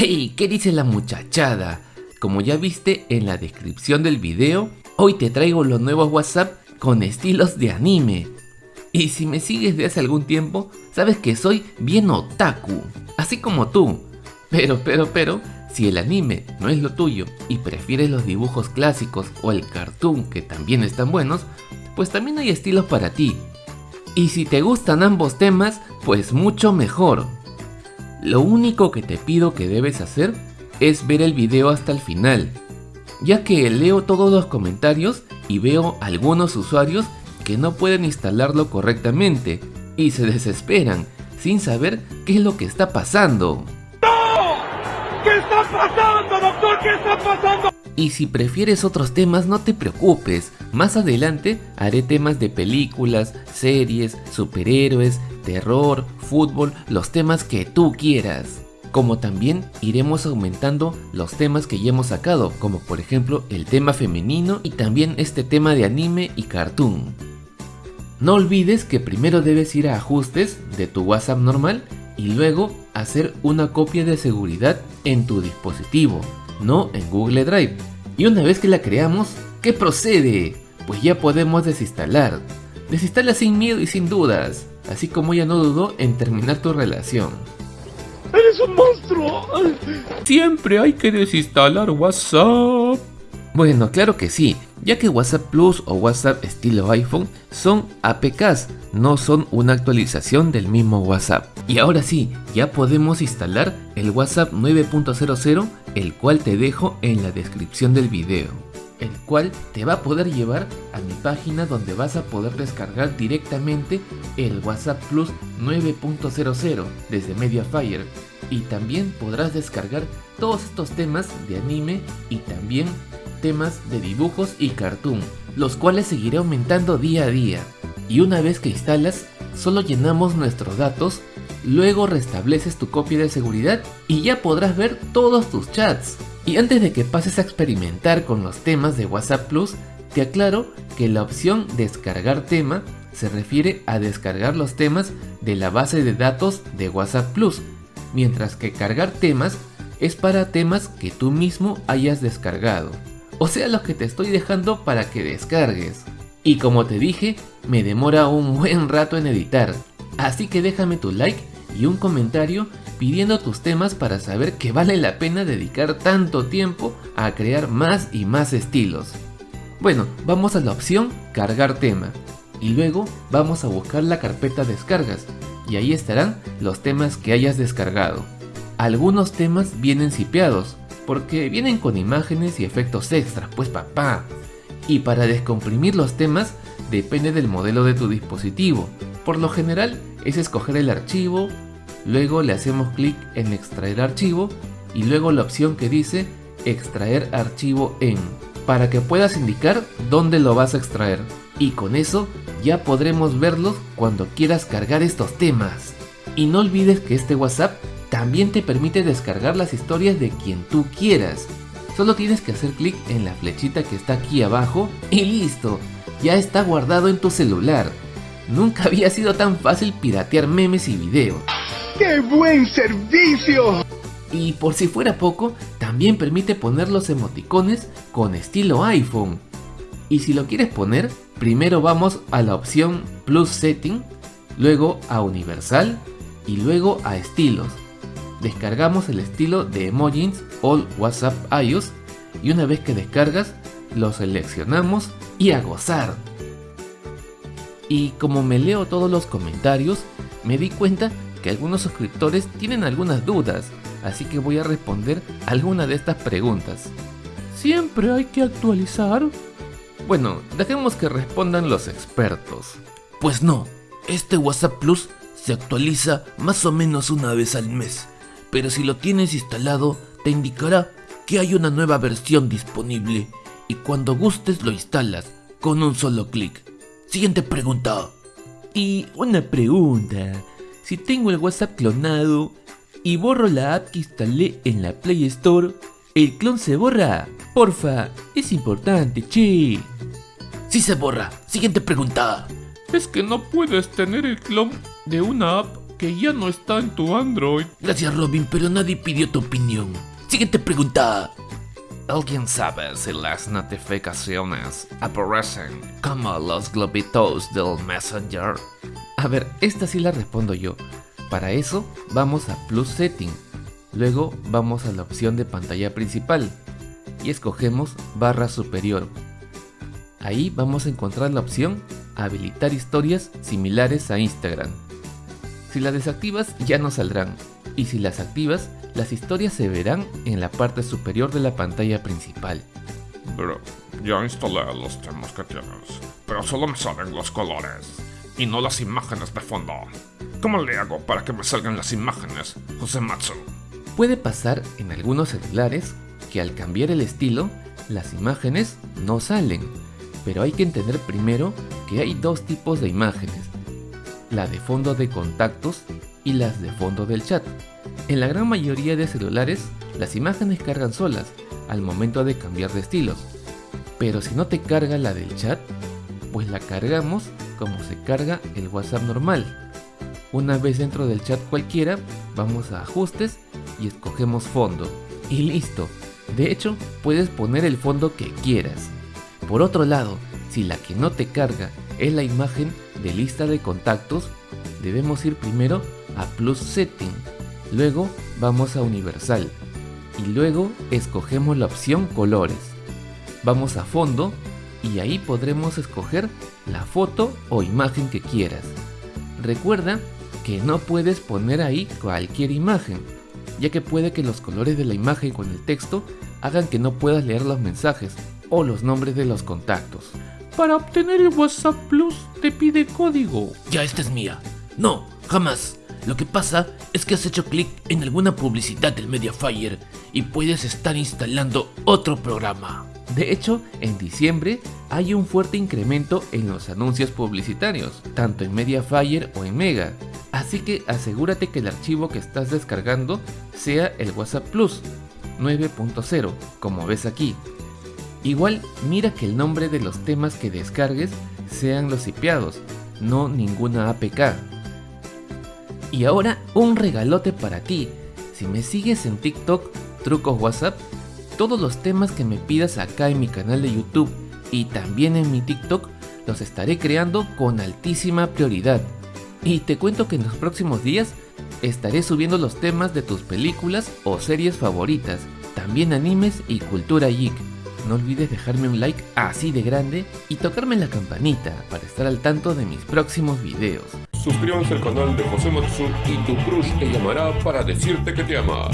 ¡Ey! ¿Qué dice la muchachada? Como ya viste en la descripción del video, hoy te traigo los nuevos WhatsApp con estilos de anime. Y si me sigues de hace algún tiempo, sabes que soy bien otaku, así como tú. Pero, pero, pero, si el anime no es lo tuyo y prefieres los dibujos clásicos o el cartoon que también están buenos, pues también hay estilos para ti. Y si te gustan ambos temas, pues mucho mejor. Lo único que te pido que debes hacer es ver el video hasta el final, ya que leo todos los comentarios y veo algunos usuarios que no pueden instalarlo correctamente y se desesperan sin saber qué es lo que está pasando. ¡No! ¿Qué está pasando, doctor? ¿Qué está pasando? Y si prefieres otros temas no te preocupes, más adelante haré temas de películas, series, superhéroes, terror, fútbol, los temas que tú quieras. Como también iremos aumentando los temas que ya hemos sacado, como por ejemplo el tema femenino y también este tema de anime y cartoon. No olvides que primero debes ir a ajustes de tu WhatsApp normal y luego hacer una copia de seguridad en tu dispositivo, no en Google Drive. Y una vez que la creamos, ¿qué procede? Pues ya podemos desinstalar. Desinstala sin miedo y sin dudas, así como ya no dudó en terminar tu relación. ¡Eres un monstruo! Siempre hay que desinstalar WhatsApp. Bueno, claro que sí, ya que WhatsApp Plus o WhatsApp estilo iPhone son APKs, no son una actualización del mismo WhatsApp. Y ahora sí, ya podemos instalar el WhatsApp 9.00, el cual te dejo en la descripción del video el cual te va a poder llevar a mi página donde vas a poder descargar directamente el WhatsApp Plus 9.00 desde Mediafire y también podrás descargar todos estos temas de anime y también temas de dibujos y cartoon, los cuales seguiré aumentando día a día. Y una vez que instalas, solo llenamos nuestros datos, luego restableces tu copia de seguridad y ya podrás ver todos tus chats. Y antes de que pases a experimentar con los temas de WhatsApp Plus, te aclaro que la opción descargar tema se refiere a descargar los temas de la base de datos de WhatsApp Plus, mientras que cargar temas es para temas que tú mismo hayas descargado, o sea los que te estoy dejando para que descargues. Y como te dije, me demora un buen rato en editar, así que déjame tu like y un comentario pidiendo tus temas para saber que vale la pena dedicar tanto tiempo a crear más y más estilos. Bueno, vamos a la opción cargar tema y luego vamos a buscar la carpeta descargas y ahí estarán los temas que hayas descargado. Algunos temas vienen sipeados porque vienen con imágenes y efectos extras, pues papá. Y para descomprimir los temas depende del modelo de tu dispositivo. Por lo general es escoger el archivo, Luego le hacemos clic en extraer archivo y luego la opción que dice extraer archivo en para que puedas indicar dónde lo vas a extraer y con eso ya podremos verlos cuando quieras cargar estos temas. Y no olvides que este WhatsApp también te permite descargar las historias de quien tú quieras. Solo tienes que hacer clic en la flechita que está aquí abajo y listo, ya está guardado en tu celular. Nunca había sido tan fácil piratear memes y videos. ¡Qué buen servicio! Y por si fuera poco, también permite poner los emoticones con estilo iPhone. Y si lo quieres poner, primero vamos a la opción Plus Setting, luego a Universal y luego a Estilos. Descargamos el estilo de Emojis All WhatsApp iOS y una vez que descargas, lo seleccionamos y a gozar. Y como me leo todos los comentarios, me di cuenta que algunos suscriptores tienen algunas dudas, así que voy a responder alguna de estas preguntas. ¿Siempre hay que actualizar? Bueno, dejemos que respondan los expertos. Pues no, este WhatsApp Plus se actualiza más o menos una vez al mes, pero si lo tienes instalado te indicará que hay una nueva versión disponible y cuando gustes lo instalas con un solo clic. Siguiente pregunta. Y una pregunta, si tengo el WhatsApp clonado y borro la app que instalé en la Play Store, ¿el clon se borra? Porfa, es importante, che. Sí se borra. Siguiente pregunta. Es que no puedes tener el clon de una app que ya no está en tu Android. Gracias Robin, pero nadie pidió tu opinión. Siguiente pregunta. ¿Alguien sabe si las notificaciones aparecen como los globitos del Messenger? A ver, esta sí la respondo yo. Para eso vamos a Plus Setting. Luego vamos a la opción de pantalla principal y escogemos barra superior. Ahí vamos a encontrar la opción habilitar historias similares a Instagram. Si las desactivas ya no saldrán y si las activas las historias se verán en la parte superior de la pantalla principal. Bro, ya instalé los temas que tienes, pero solo me salen los colores y no las imágenes de fondo. ¿Cómo le hago para que me salgan las imágenes, José Matsu? Puede pasar en algunos celulares que al cambiar el estilo, las imágenes no salen, pero hay que entender primero que hay dos tipos de imágenes, la de fondo de contactos y las de fondo del chat. En la gran mayoría de celulares, las imágenes cargan solas al momento de cambiar de estilos, pero si no te carga la del chat, pues la cargamos como se carga el WhatsApp normal. Una vez dentro del chat cualquiera, vamos a ajustes y escogemos fondo. Y listo. De hecho, puedes poner el fondo que quieras. Por otro lado, si la que no te carga es la imagen de lista de contactos, debemos ir primero a Plus Setting, luego vamos a Universal y luego escogemos la opción Colores. Vamos a Fondo y ahí podremos escoger la foto o imagen que quieras. Recuerda que no puedes poner ahí cualquier imagen, ya que puede que los colores de la imagen con el texto hagan que no puedas leer los mensajes o los nombres de los contactos. Para obtener el WhatsApp Plus te pide código. Ya esta es mía. No, jamás. Lo que pasa es que has hecho clic en alguna publicidad del Mediafire y puedes estar instalando otro programa. De hecho, en diciembre hay un fuerte incremento en los anuncios publicitarios, tanto en Mediafire o en Mega. Así que asegúrate que el archivo que estás descargando sea el WhatsApp Plus 9.0, como ves aquí. Igual mira que el nombre de los temas que descargues sean los sipiados, no ninguna APK. Y ahora un regalote para ti. Si me sigues en TikTok, Trucos WhatsApp, todos los temas que me pidas acá en mi canal de YouTube y también en mi TikTok los estaré creando con altísima prioridad. Y te cuento que en los próximos días estaré subiendo los temas de tus películas o series favoritas, también animes y cultura geek. No olvides dejarme un like así de grande y tocarme la campanita para estar al tanto de mis próximos videos. Suscríbanse al canal de José Matsu y tu crush te llamará para decirte que te ama.